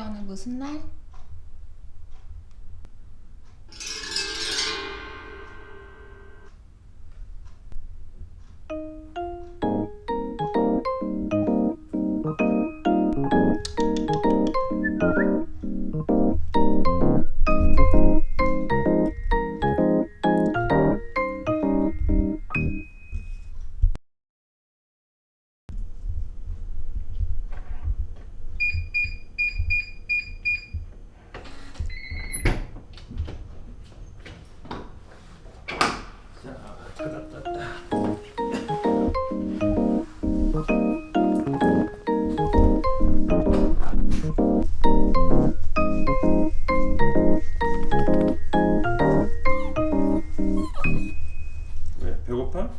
오늘 무슨 날? 배고파?